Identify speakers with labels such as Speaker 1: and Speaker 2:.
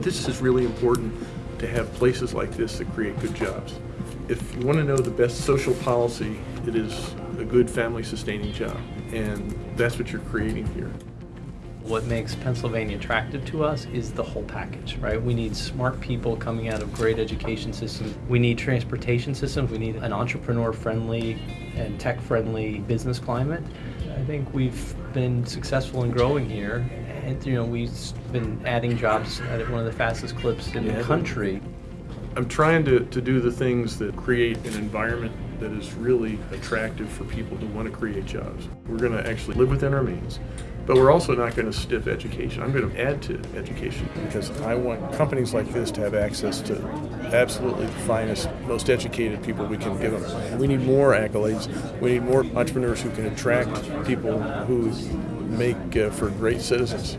Speaker 1: This is really important to have places like this that create good jobs. If you want to know the best social policy, it is a good family sustaining job. And that's what you're creating here.
Speaker 2: What makes Pennsylvania attractive to us is the whole package, right? We need smart people coming out of great education systems. We need transportation systems. We need an entrepreneur-friendly and tech-friendly business climate. I think we've been successful in growing here, you know we've been adding jobs at one of the fastest clips in
Speaker 1: Yeah.
Speaker 2: the country.
Speaker 1: I'm trying to, to do the things that create an environment that is really attractive for people to want to create jobs. We're going to actually live within our means, but we're also not going to stiff education. I'm going to add to education because I want companies like this to have access to absolutely the finest, most educated people we can give them. We need more accolades. We need more entrepreneurs who can attract people who make uh, for great citizens.